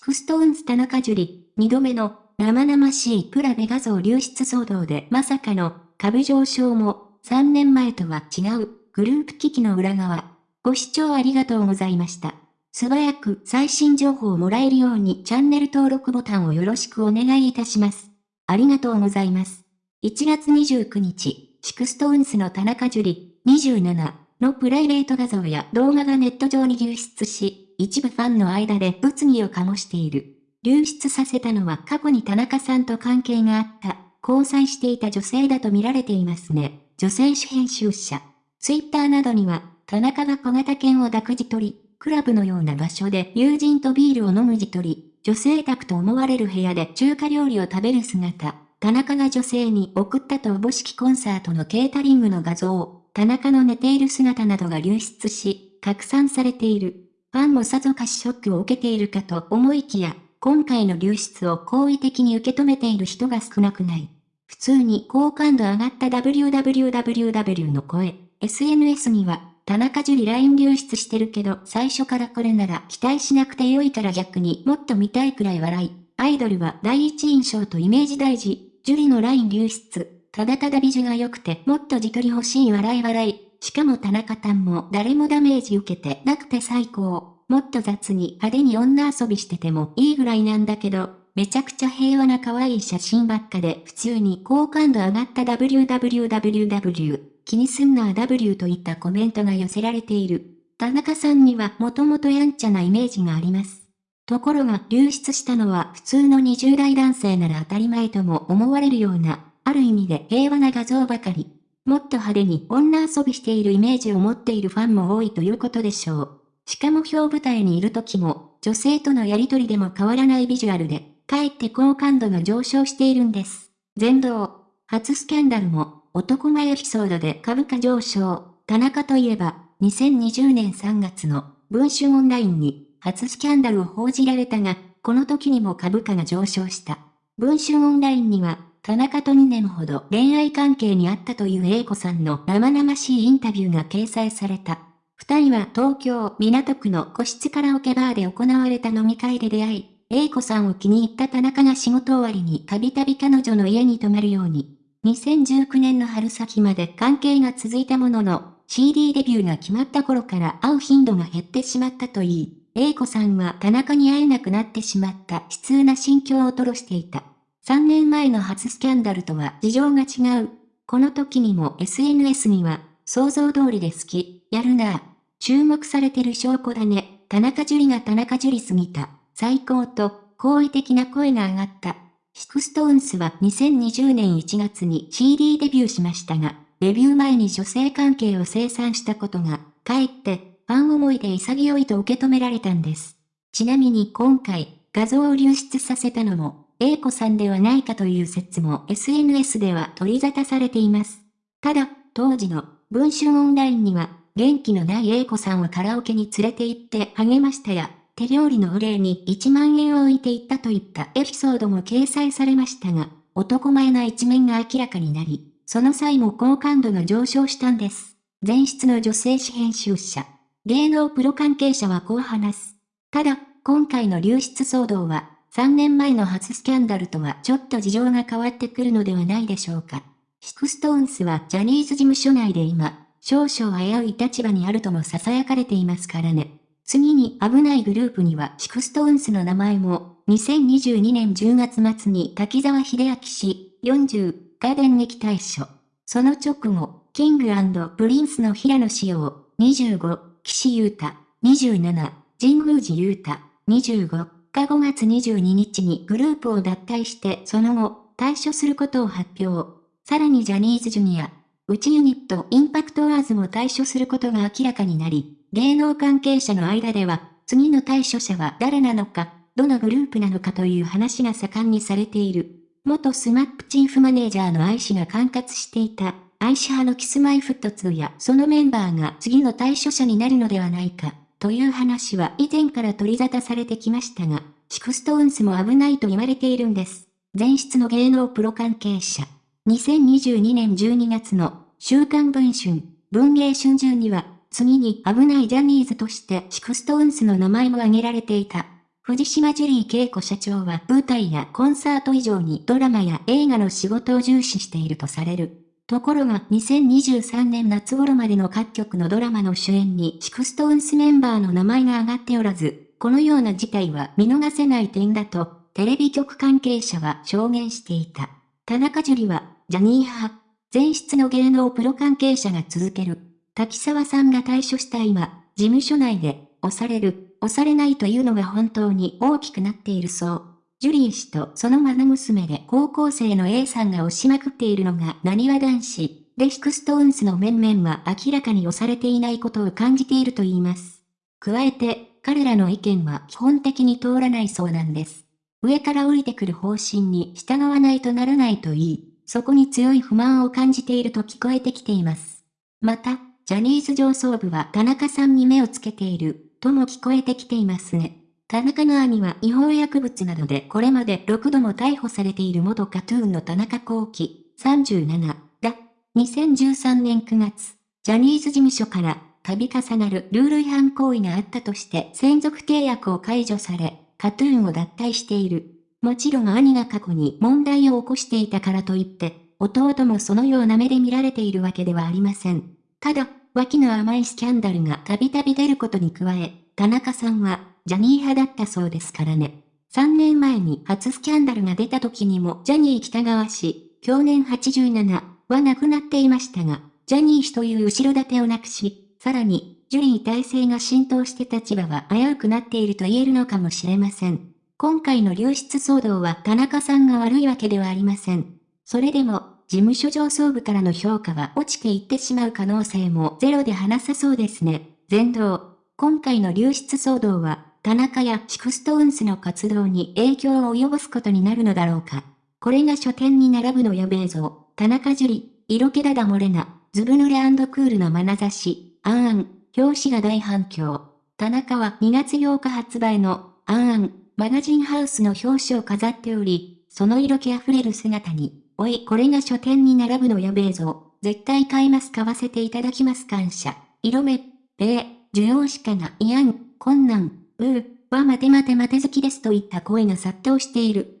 SixTONES田中樹、二度目の生々しいプラベ画像流出騒動でまさかの株上昇も3年前とは違うグループ危機の裏側。ご視聴ありがとうございました。素早く最新情報をもらえるようにチャンネル登録ボタンをよろしくお願いいたします。ありがとうございます。1月29日、 SixTONESの田中樹、27のプライベート画像や動画がネット上に流出し、一部ファンの間で物議を醸している。流出させたのは過去に田中さんと関係があった、交際していた女性だと見られていますね。女性主編集者。ツイッターなどには、田中が小型犬を抱く自撮り、クラブのような場所で友人とビールを飲む自撮り、女性宅と思われる部屋で中華料理を食べる姿、田中が女性に送ったとおぼしきコンサートのケータリングの画像、田中の寝ている姿などが流出し、拡散されている。ファンもさぞかしショックを受けているかと思いきや、今回の流出を好意的に受け止めている人が少なくない。普通に好感度上がった www の声。SNS には、田中樹里 LINE 流出してるけど、最初からこれなら期待しなくてよいから逆にもっと見たいくらい笑い。アイドルは第一印象とイメージ大事。樹里の LINE 流出。ただただ美女が良くてもっと自撮り欲しい笑い笑い。しかも田中さんも誰もダメージ受けてなくて最高。もっと雑に派手に女遊びしててもいいぐらいなんだけど、めちゃくちゃ平和な可愛い写真ばっかで普通に好感度上がった www 気にすんな W といったコメントが寄せられている。田中さんにはもともとやんちゃなイメージがあります。ところが流出したのは普通の20代男性なら当たり前とも思われるような、ある意味で平和な画像ばかり。もっと派手に女遊びしているイメージを持っているファンも多いということでしょう。しかも表舞台にいる時も、女性とのやりとりでも変わらないビジュアルで、かえって好感度が上昇しているんです。全道、初スキャンダルも、男前エピソードで株価上昇。田中といえば、2020年3月の文春オンラインに初スキャンダルを報じられたが、この時にも株価が上昇した。文春オンラインには、田中と2年ほど恋愛関係にあったという A 子さんの生々しいインタビューが掲載された。二人は東京港区の個室カラオケバーで行われた飲み会で出会い、英子さんを気に入った田中が仕事終わりにたびたび彼女の家に泊まるように。2019年の春先まで関係が続いたものの、CD デビューが決まった頃から会う頻度が減ってしまったといい、英子さんは田中に会えなくなってしまった悲痛な心境を吐露していた。3年前の初スキャンダルとは事情が違う。この時にも SNS には、想像通りで好き、やるなぁ、注目されてる証拠だね。田中樹が田中樹すぎた。最高と、好意的な声が上がった。 SixTONES は2020年1月に CD デビューしましたが、デビュー前に女性関係を清算したことが、かえってファン思いで潔いと受け止められたんです。ちなみに今回、画像を流出させたのも、A 子さんではないかという説も SNS では取り沙汰されています。ただ、当時の文春オンラインには元気のない A 子さんをカラオケに連れて行って励ましたや、手料理のお礼に1万円を置いていったといったエピソードも掲載されましたが、男前な一面が明らかになり、その際も好感度が上昇したんです。前室の女性誌編集者、芸能プロ関係者はこう話す。ただ、今回の流出騒動は、3年前の初スキャンダルとはちょっと事情が変わってくるのではないでしょうか。 SixTONESはジャニーズ事務所内で今、少々危うい立場にあるとも囁かれていますからね。次に危ないグループには SixTONESの名前も、2022年10月末に滝沢秀明氏、40が電撃退所。その直後、 King & Prince の平野紫耀、25、岸優太、27、神宮寺勇太、25 5月22日にグループを脱退してその後、退所することを発表。さらにジャニーズジュニア、内ユニット IMPACTorsも退所することが明らかになり、芸能関係者の間では、次の退所者は誰なのか、どのグループなのかという話が盛んにされている。元スマップチーフマネージャーの I氏が管轄していた、 I氏派の Kis-My-Ft2やそのメンバーが次の退所者になるのではないか、という話は以前から取り沙汰されてきましたが、 SixTONESも危ないと言われているんです。前出の芸能プロ関係者。2022年12月の週刊文春、文芸春秋には、次に危ないジャニーズとして SixTONESの名前も挙げられていた。藤島ジュリー恵子社長は舞台やコンサート以上にドラマや映画の仕事を重視しているとされる。ところが2023年夏頃までの各局のドラマの主演にシクストーンスメンバーの名前が挙がっておらず、このような事態は見逃せない点だと、テレビ局関係者は証言していた。田中樹は、ジャニー派、前室の芸能プロ関係者が続ける。滝沢さんが退所した今、事務所内で、押される、押されないというのが本当に大きくなっているそう。ジュリー氏とその愛娘で高校生の A さんが押しまくっているのが何わ男子、レシクストーンスの面々は明らかに押されていないことを感じていると言います。加えて、彼らの意見は基本的に通らないそうなんです。上から降りてくる方針に従わないとならないと言い、そこに強い不満を感じていると聞こえてきています。また、ジャニーズ上層部は田中さんに目をつけている、とも聞こえてきていますね。田中の兄は違法薬物などでこれまで6度も逮捕されている元カトゥーンの田中幸喜、37だ。2013年9月、ジャニーズ事務所から度重なるルール違反行為があったとして専属契約を解除され、カトゥーンを脱退している。もちろん兄が過去に問題を起こしていたからといって、弟もそのような目で見られているわけではありません。ただ、脇の甘いスキャンダルがたびたび出ることに加え、田中さんはジャニー派だったそうですからね。3年前に初スキャンダルが出た時にもジャニー北川氏、去年87は亡くなっていましたが、ジャニー氏という後ろ盾をなくし、さらに、ジュリー体制が浸透して立場は危うくなっていると言えるのかもしれません。今回の流出騒動は田中さんが悪いわけではありません。それでも、事務所上層部からの評価は落ちていってしまう可能性もゼロではなさそうですね。前同。今回の流出騒動は田中や SixTONESの活動に影響を及ぼすことになるのだろうか。これが書店に並ぶのやべえぞ。田中樹、色気だだ漏れな、ズブ濡れクールな眼差し、 anan、表紙が大反響。田中は2月8日発売の、 anan、マガジンハウスの表紙を飾っており、その色気あふれる姿に、おい、これが書店に並ぶのやべえぞ。絶対買います買わせていただきます感謝。色目、べえ、需要しかないやん、困難。うー、は待て待て待て好きですといった声が殺到している。